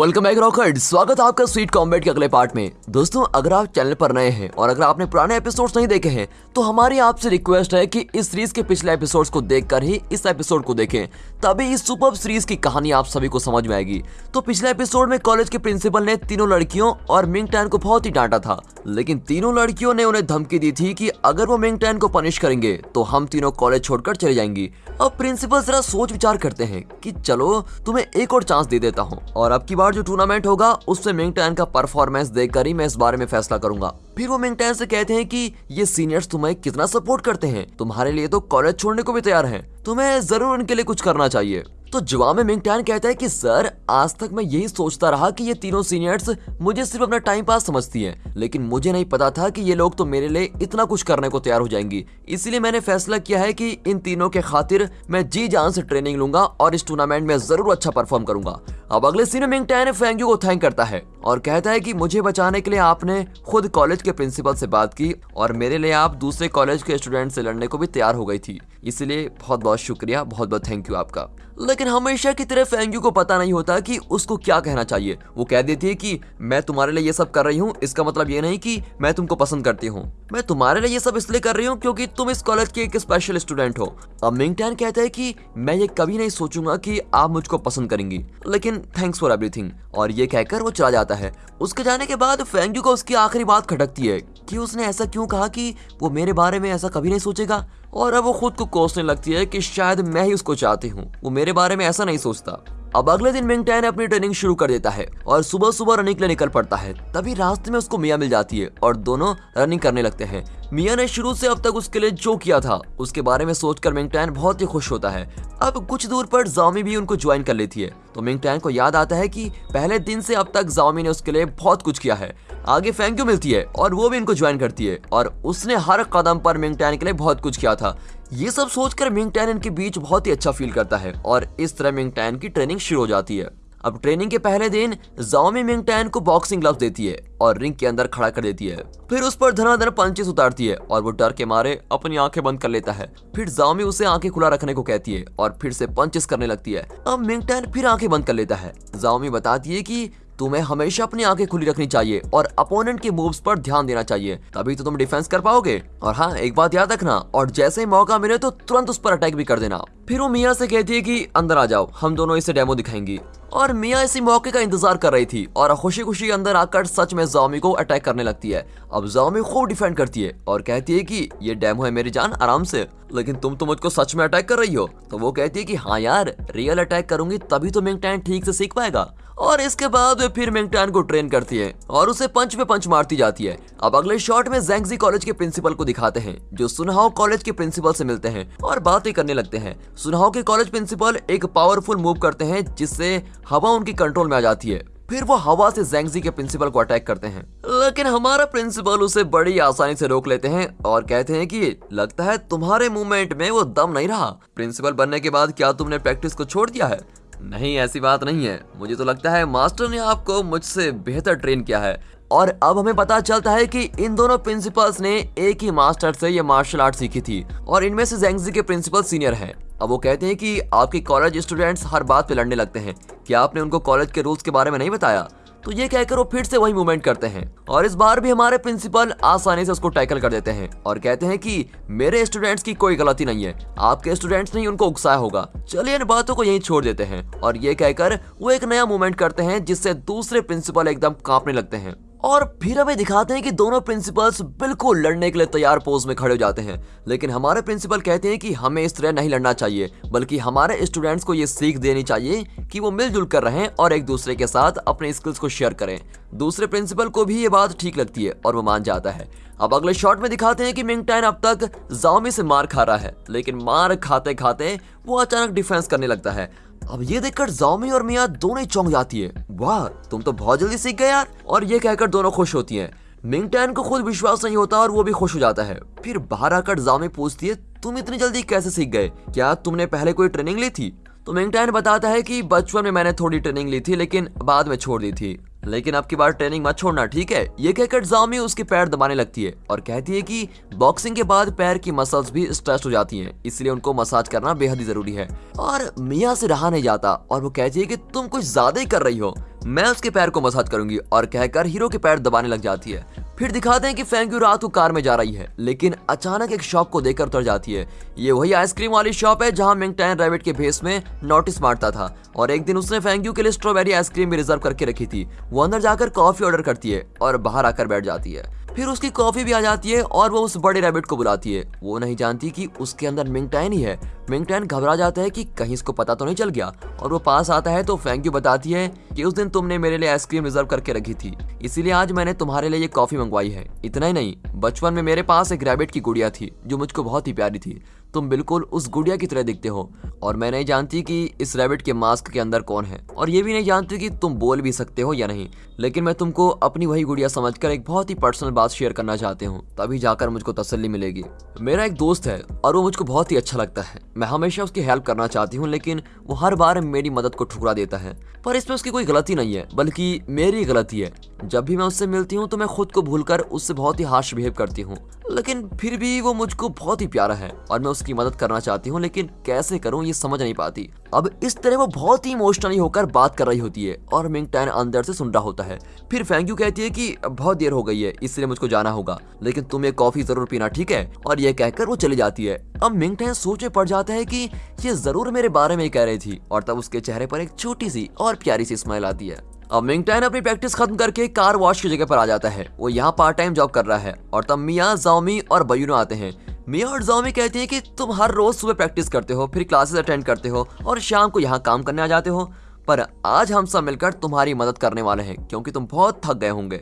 Welcome back rocket स्वागत है आपका स्वीट कॉम्बेट के अगले पार्ट में। दोस्तों, अगर आप चैनल पर नए हैं और अगर आपने पुराने एपिसोड्स नहीं देखे हैं तो हमारी आपसे रिक्वेस्ट है कि इस सीरीज़ के पिछले एपिसोड्स को देखकर ही इस एपिसोड को देखें। तभी इस सुपर सीरीज़ की कहानी आप सभी को समझ में आएगी। तो पिछले एपिसोड में कॉलेज के प्रिंसिपल ने तीनों लड़कियों और मिंग टैन को बहुत ही डांटा था। लेकिन तीनों लड़कियों ने उन्हें धमकी दी थी कि अगर वो मिंग टैन को पनिश करेंगे तो हम तीनों कॉलेज छोड़कर चले जाएँगी। अब प्रिंसिपल जरा सोच विचार करते हैं कि चलो, तुम्हें एक और चांस दे देता हूँ। और अब की बार जो टूर्नामेंट होगा, उससे मिंग टैन का परफॉर्मेंस देखकर ही मैं इस बारे में फैसला करूँगा। फिर वो मिंग टैन से कहते हैं कि, ये सीनियर्स तुम्हें कितना सपोर्ट करते हैं? तुम्हारे लिए तो कॉलेज छोड़ने को भी तैयार हैं। तुम्हें ज़रूर उनके लिए कुछ करना चाहिए। तो जवाब में मिंग टैन कहता है कि, सर, आज तक मैं यही सोचता रहा कि ये तीनों सीनियर्स मुझे सिर्फ़ अपना टाइम पास समझती हैं, लेकिन मुझे नहीं पता था कि ये लोग तो मेरे लिए इतना कुछ करने को तैयार हो जाएँगी। इसलिए मैंने फैसला किया है कि इन तीनों के खातिर मैं जी जान से ट्रेनिंग लूँगा और इस टूर्नामेंट में ज़रूर अच्छा परफॉर्म करूँगा। अब अगले सीन में मिंग टैन फेंग्यू को थैंक करता है और कहता है कि, मुझे बचाने के लिए आपने खुद कॉलेज के प्रिंसिपल से बात की और मेरे लिए आप दूसरे कॉलेज के स्टूडेंट से लड़ने को भी तैयार हो गई थी। इसलिए बहुत बहुत शुक्रिया बहुत बहुत थैंक यू आपका। लेकिन हमेशा की तरह फेंग्यू को पता नहीं होता कि उसको क्या कहना चाहिए। वो कह देती है कि, मैं तुम्हारे लिए ये सब कर रही हूँ, इसका मतलब ये नहीं कि मैं तुमको पसंद करती हूँ। मैं तुम्हारे लिए ये सब इसलिए कर रही हूँ क्योंकि तुम इस कॉलेज के एक स्पेशल स्टूडेंट हो। अब मिंग टैन कहता है कि, मैं ये कभी नहीं सोचूँगा कि आप मुझको पसंद करेंगी, लेकिन थैंक्स फॉर एवरीथिंग और ये कहकर वो चला जाता है। उसके जाने के बाद फेंग्यू को उसकी आखिरी बात खटकती है कि उसने ऐसा क्यों कहा कि वो मेरे बारे में ऐसा कभी नहीं सोचेगा? और अब वो खुद को कोसने लगती है कि शायद मैं ही उसको चाहती हूँ। वो मेरे बारे में ऐसा नहीं सोचता। अब अगले दिन मिंग टैन अपनी ट्रेनिंग शुरू कर देता है और सुबह सुबह रनिंग के लिए निकल पड़ता है। तभी रास्ते में उसको मिया मिल जाती है और दोनों रनिंग करने लगते हैं। मिया ने शुरू से अब तक उसके लिए जो किया था, उसके बारे में सोचकर मिंग टैन बहुत ही खुश होता है। अब कुछ दूर पर जाओमी भी उनको ज्वाइन कर लेती है। तो मिंग टैन को याद आता है कि पहले दिन से अब तक जाओमी ने उसके लिए बहुत कुछ किया है। आगे फैंक्यू मिलती है? और वो भी इनको ज्वाइन करती है। और उसने हर कदम पर मिंग टैन के लिए बहुत कुछ किया था। ये सब सोचकर मिंग टैन इनके बीच बहुत ही अच्छा फील करता है। और इस तरह मिंग टैन की ट्रेनिंग शुरू हो जाती है। अब ट्रेनिंग के पहले दिन जाओमी मिंग टैन को बॉक्सिंग ग्लव्स देती है और रिंग के अंदर खड़ा कर देती है। फिर उस पर धनाधन पंचेस उतारती है और वो डर के मारे अपनी आँखें बंद कर लेता है। फिर जाओमी उसे आँखें खुला रखने को कहती है और फिर से पंचेस करने लगती है। अब मिंग टैन फिर आँखें बंद कर लेता है। जाओमी बताती है कि तुम्हें हमेशा अपनी आँखें खुली रखनी चाहिए और अपोनेंट के मूव्स पर ध्यान देना चाहिए। तभी तो तुम डिफेंस कर पाओगे। और हाँ एक बात याद रखना, और जैसे ही मौका मिले तो तुरंत उस पर अटैक भी कर देना। फिर वो मियाँ से कहती है कि, अंदर आ जाओ, हम दोनों इसे डेमो दिखाएँगी। और मियाँ इसी मौके का इंतज़ार कर रही थी, और खुशी खुशी अंदर आकर सच में जामी को अटैक करने लगती है। अब जामी खूब डिफेंड करती है, और कहती है कि, ये डेमो है मेरी जान, आराम से। लेकिन तुम तो मुझको सच में अटैक कर रही हो। तो वो कहती है कि हाँ यार रियल अटैक करूँगी, तभी तो मिंग टैन ठीक से सीख पाएगा। और इसके बाद फिर मिंगटैन को ट्रेन करती है और उसे पंच पे पंच मारती जाती है। अब अगले शॉट में जेंगजी कॉलेज के प्रिंसिपल को दिखाते हैं, जो सुनहाव कॉलेज के प्रिंसिपल से मिलते हैं और बातें करने लगते हैं। सुनहाव के कॉलेज प्रिंसिपल एक पावरफुल मूव करते हैं, जिससे हवा उनकी कंट्रोल में आ जाती है। फिर वो हवा से जेंगजी के प्रिंसिपल को अटैक करते हैं। लेकिन हमारा प्रिंसिपल उसे बड़ी आसानी से रोक लेते हैं और कहते हैं कि लगता है तुम्हारे मूवमेंट में वो दम नहीं रहा। प्रिंसिपल बनने के बाद क्या तुमने प्रैक्टिस को छोड़ दिया है? नहीं, ऐसी बात नहीं है। मुझे तो लगता है मास्टर ने आपको मुझसे बेहतर ट्रेन किया है। और अब हमें पता चलता है कि इन दोनों प्रिंसिपल्स ने एक ही मास्टर से ये मार्शल आर्ट सीखी थी और इनमें से जेंगजी के प्रिंसिपल सीनियर हैं। अब वो कहते हैं कि आपके कॉलेज स्टूडेंट्स हर बात पे लड़ने लगते हैं। क्या आपने उनको कॉलेज के रूल्स के बारे में नहीं बताया? तो ये कहकर वो फिर से वही मूवमेंट करते हैं। और इस बार भी हमारे प्रिंसिपल आसानी से उसको टैकल कर देते हैं और कहते हैं कि, मेरे स्टूडेंट्स की कोई गलती नहीं है। आपके स्टूडेंट्स ने उनको उकसाया होगा। चलिए इन बातों को यहीं छोड़ देते हैं। और ये कहकर वो एक नया मूवमेंट करते हैं, जिससे दूसरे प्रिंसिपल एकदम कांपने लगते हैं। और फिर हमें दिखाते हैं कि दोनों प्रिंसिपल्स बिल्कुल लड़ने के लिए तैयार पोज में खड़े हो जाते हैं। लेकिन हमारे प्रिंसिपल कहते हैं कि हमें इस तरह नहीं लड़ना चाहिए, बल्कि हमारे स्टूडेंट्स को ये सीख देनी चाहिए कि वो मिलजुल कर रहें और एक दूसरे के साथ अपने स्किल्स को शेयर करें। दूसरे प्रिंसिपल को भी ये बात ठीक लगती है और वो मान जाता है। अब अगले शॉट में दिखाते हैं कि मिंगटैन अब तक जाओमी से मार खा रहा है, लेकिन मार खाते खाते वो अचानक डिफेंस करने लगता है। अब ये देखकर जाओमी और मिया दोनों चौंक जाती है। वाह, तुम तो बहुत जल्दी सीख गए यार। और ये कहकर दोनों खुश होती हैं। मिंगटैन को खुद विश्वास नहीं होता और वो भी खुश हो जाता है। फिर बाहर आकर जाओमी पूछती है, तुम इतनी जल्दी कैसे सीख गए? क्या तुमने पहले कोई ट्रेनिंग ली थी? तो मिंगटैन बताता है कि बचपन में मैंने थोड़ी ट्रेनिंग ली थी, लेकिन बाद में छोड़ दी थी। लेकिन आपकी बार ट्रेनिंग मत छोड़ना, ठीक है? ये कहकर जामी उसके पैर दबाने लगती है और कहती है कि बॉक्सिंग के बाद पैर की मसल्स भी स्ट्रेस हो जाती हैं, इसलिए उनको मसाज करना बेहद ही ज़रूरी है। और मियाँ से रहा नहीं जाता और वो कहती है कि तुम कुछ ज़्यादा ही कर रही हो, मैं उसके पैर को मसाज करूँगी और कहकर हीरो के पैर दबाने लग जाती है। फिर दिखाते हैं कि फेंग्यू रात को कार में जा रही है, लेकिन अचानक एक शॉप को देखकर उतर जाती है। ये वही आइसक्रीम वाली शॉप है जहाँ मिंगटैन रैबिट के भेस में नोटिस मारता था, और एक दिन उसने फेंग्यू के लिए स्ट्रॉबेरी आइसक्रीम भी रिज़र्व करके रखी थी। वो अंदर जाकर कॉफ़ी ऑर्डर करती है और बाहर आकर बैठ जाती है। फिर उसकी कॉफ़ी भी आ जाती है और वो उस बड़े रैबिट को बुलाती है। वो नहीं जानती कि उसके अंदर मिंगटैन ही है। मिंगटैन घबरा जाता है कि कहीं इसको पता तो नहीं चल गया। और वो पास आता है तो फैंक यू बताती है कि उस दिन तुमने मेरे लिए आइसक्रीम रिज़र्व करके रखी थी। इसीलिए आज मैंने तुम्हारे लिए ये कॉफ़ी मंगवाई है। इतना ही नहीं, बचपन में मेरे पास एक रैबिट की गुड़िया थी, जो मुझको बहुत ही प्यारी थी। तुम बिल्कुल उस गुड़िया की तरह दिखते हो। और मैं नहीं जानती कि इस रैबिट के मास्क के अंदर कौन है। और ये भी नहीं जानती कि तुम बोल भी सकते हो या नहीं। लेकिन मैं तुमको अपनी वही गुड़िया समझकर एक बहुत ही पर्सनल बात शेयर करना चाहती हूँ। तभी जाकर मुझको तसल्ली मिलेगी। मेरा एक दोस्त है, और वो मुझको बहुत ही अच्छा लगता है। मैं हमेशा उसकी हेल्प करना चाहती हूँ, लेकिन वो हर बार मेरी मदद को ठुकरा देता है। पर इसमें उसकी कोई गलती नहीं है, बल्कि मेरी गलती है। जब भी मैं उससे मिलती हूँ तो मैं खुद को भूलकर उससे बहुत ही हार्श बिहेव करती हूँ। लेकिन फिर भी वो मुझको बहुत ही प्यारा है और मैं उसकी मदद करना चाहती हूँ, लेकिन कैसे करूँ ये समझ नहीं पाती। अब इस तरह वो बहुत ही इमोशनली होकर बात कर रही होती है और मिंग टैन अंदर से सुन रहा होता है। फिर फैंक्यू कहती है कि बहुत देर हो गई है, इसलिए मुझको जाना होगा, लेकिन तुम ये कॉफ़ी ज़रूर पीना, ठीक है? और ये कहकर वो चली जाती है। अब मिंग टैन सोच पड़ जाता है कि ये ज़रूर मेरे बारे में ही कह रही थी और तब उसके चेहरे पर एक छोटी सी और प्यारी सी स्माइल आती है। अब मिंगटैन अपनी प्रैक्टिस खत्म करके कार वॉश की जगह पर आ जाता है। वो यहाँ पार्ट टाइम जॉब कर रहा है और तब मियाँ, जाओमी और बयूनो आते हैं। मियाँ और जाओमी कहते हैं कि तुम हर रोज सुबह प्रैक्टिस करते हो, फिर क्लासेस अटेंड करते हो और शाम को यहाँ काम करने आ जाते हो। पर आज हम सब मिलकर तुम्हारी मदद करने वाले हैं, क्योंकि तुम बहुत थक गए होंगे।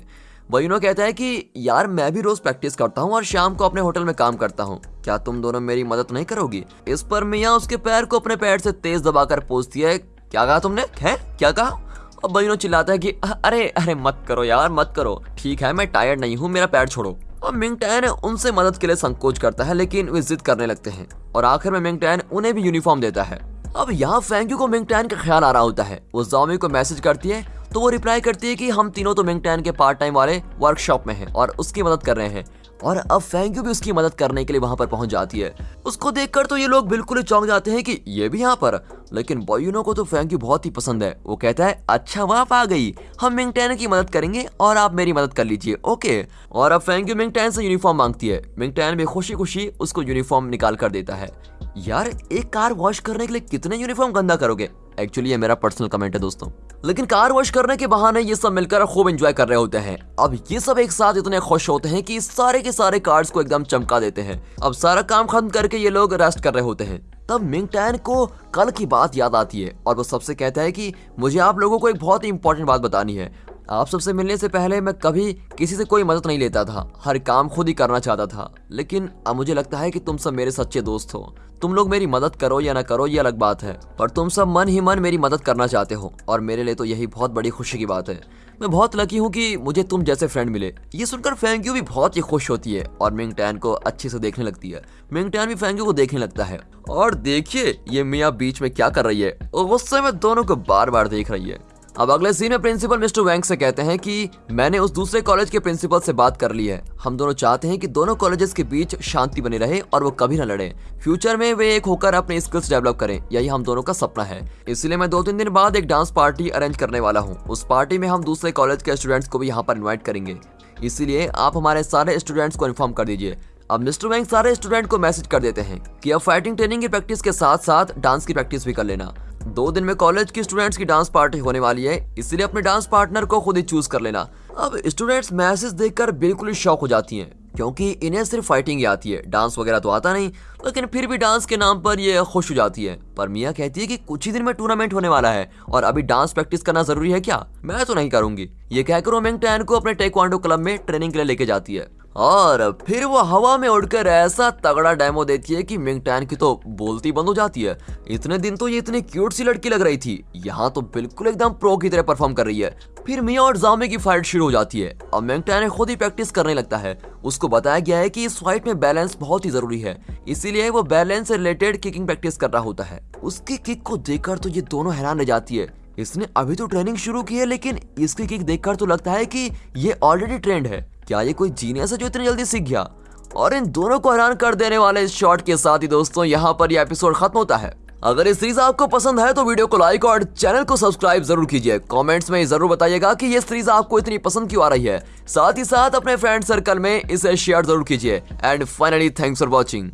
बयूनो कहता है कि, यार, मैं भी रोज प्रैक्टिस करता हूँ और शाम को अपने होटल में काम करता हूँ। क्या तुम दोनों मेरी मदद नहीं करोगी? इस पर मियाँ उसके पैर को अपने पैर से तेज दबाकर पूछती है, क्या कहा तुमने? है क्या कहा? और बहिनो चिल्लाता है कि अरे अरे मत करो यार, मत करो। ठीक है, मैं टायर्ड नहीं हूँ, मेरा पैर छोड़ो। और मिंग टैन उनसे मदद के लिए संकोच करता है, लेकिन वे जिद करने लगते हैं। और आखिर में मिंग टैन उन्हें भी यूनिफॉर्म देता है। अब यहाँ फैंक्यू को मिंग टैन का ख्याल आ रहा होता है। वो जॉमी को मैसेज करती है तो वो रिप्लाई करती है कि हम तीनों तो मिंग टैन के पार्ट टाइम वाले वर्कशॉप में हैं और उसकी मदद कर रहे हैं। और अब फैंक्यू भी उसकी मदद करने के लिए वहाँ पर पहुँच जाती है। उसको देखकर तो ये लोग बिल्कुल ही चौंक जाते हैं कि ये भी यहाँ पर। लेकिन बॉयूनो को तो फैंक्यू बहुत ही पसंद है। वो कहता है अच्छा वहाँ आ गई। हम मिंगटैन की मदद करेंगे और आप मेरी मदद कर लीजिए। ओके? और अब फैंक्यू मिंगटैन से यूनिफॉर्म मांगती है। मिंगटैन भी खुशी खुशी उसको यूनिफॉर्म निकाल कर देता है। यार, एक कार वॉश करने के लिए कितने यूनिफॉर्म गंदा करोगे? एक्चुअली ये मेरा पर्सनल कमेंट है दोस्तों। लेकिन कार वॉश करने के बहाने ये सब मिलकर खूब एंजॉय कर रहे होते हैं। अब ये सब एक साथ इतने खुश होते हैं कि सारे के सारे कार्ड्स को एकदम चमका देते हैं। अब सारा काम खत्म करके ये लोग रेस्ट कर रहे होते हैं। तब मिंगटैन को कल की बात याद आती है और वो सबसे कहता है कि मुझे आप लोगों को एक बहुत ही इंपॉर्टेंट बात बतानी है। आप सबसे मिलने से पहले मैं कभी किसी से कोई मदद नहीं लेता था। हर काम खुद ही करना चाहता था। लेकिन अब मुझे लगता है कि तुम सब मेरे सच्चे दोस्त हो। तुम लोग मेरी मदद करो या ना करो, ये अलग बात है। पर तुम सब मन ही मन मेरी मदद करना चाहते हो। और मेरे लिए तो यही बहुत बड़ी खुशी की बात है। मैं बहुत लकी हूँ कि मुझे तुम जैसे फ्रेंड मिले। ये सुनकर फैंक्यू भी बहुत ही खुश होती है। और मिंग टैन को अच्छे से देखने लगती है। मिंग टैन भी फैंक्यू को देखने लगता है। और देखिए, ये मियाँ बीच में क्या कर रही है। और गुस्से में दोनों को बार बार देख रही है। अब अगले सीन में प्रिंसिपल मिस्टर वैंग से कहते हैं कि मैंने उस दूसरे कॉलेज के प्रिंसिपल से बात कर ली है। हम दोनों चाहते हैं कि दोनों कॉलेजेस के बीच शांति बनी रहे और वो कभी न लड़े। फ्यूचर में वे एक होकर अपने स्किल्स डेवलप करें। यही हम दोनों का सपना है। इसलिए मैं दो तीन दिन बाद एक डांस पार्टी अरेंज करने वाला हूँ। उस पार्टी में हम दूसरे कॉलेज के स्टूडेंट्स को भी यहाँ पर इन्वाइट करेंगे। इसीलिए आप हमारे सारे स्टूडेंट्स को इन्फॉर्म कर दीजिए। अब मिस्टर वैंग सारे स्टूडेंट को मैसेज कर देते हैं कि अब फाइटिंग ट्रेनिंग की प्रैक्टिस के साथ साथ डांस की प्रैक्टिस भी कर लेना। दो दिन में कॉलेज की स्टूडेंट्स की डांस पार्टी होने वाली है, इसलिए अपने डांस पार्टनर को खुद ही चूज़ कर लेना। अब स्टूडेंट्स मैसेज देखकर बिल्कुल ही शॉक हो जाती हैं, क्योंकि इन्हें सिर्फ़ फाइटिंग ही आती है डांस वगैरह तो आता नहीं, लेकिन फिर भी डांस के नाम पर ये खुश हो जाती है। पर मियाँ कहती है कि कुछ ही दिन में टूर्नामेंट होने वाला है, और अभी डांस प्रैक्टिस करना ज़रूरी है क्या? मैं तो नहीं करूँगी। ये कहकर वो मिंग टैन को अपने टेक्वांडो क्लब में ट्रेनिंग के लिए लेके जाती है। और फिर वो हवा में उड़कर ऐसा तगड़ा डेमो देती है कि मिंग टैन की तो बोलती बंद हो जाती है। इतने दिन तो ये इतनी क्यूट सी लड़की लग रही थी। यहाँ तो बिल्कुल एकदम प्रो की तरह परफॉर्म कर रही है। फिर मिया और जामे की फाइट शुरू हो जाती है अब मिंग टैन खुद ही प्रैक्टिस करने लगता है। उसको बताया गया है कि इस फाइट में बैलेंस बहुत ही ज़रूरी है। इसीलिए वो बैलेंस से रिलेटेड किकिंग प्रैक्टिस कर रहा होता है। उसकी किक को देखकर तो ये दोनों हैरान रह जाती है। इसने अभी तो ट्रेनिंग शुरू की है, लेकिन इसकी किक देखकर तो लगता है कि ये ऑलरेडी ट्रेंड है। क्या ये कोई जीनियस है जो इतनी जल्दी सीख गया? और इन दोनों को हैरान कर देने वाले इस शॉट के साथ ही दोस्तों, यहाँ पर यह एपिसोड खत्म होता है। अगर ये सीरीज़ आपको पसंद है तो वीडियो को लाइक और चैनल को सब्सक्राइब ज़रूर कीजिए। कमेंट्स में ज़रूर बताइएगा कि ये सीरीज़ आपको इतनी पसंद क्यों आ रही है। साथ ही साथ अपने फ्रेंड सर्कल में इसे शेयर ज़रूर कीजिए। And finally thanks for watching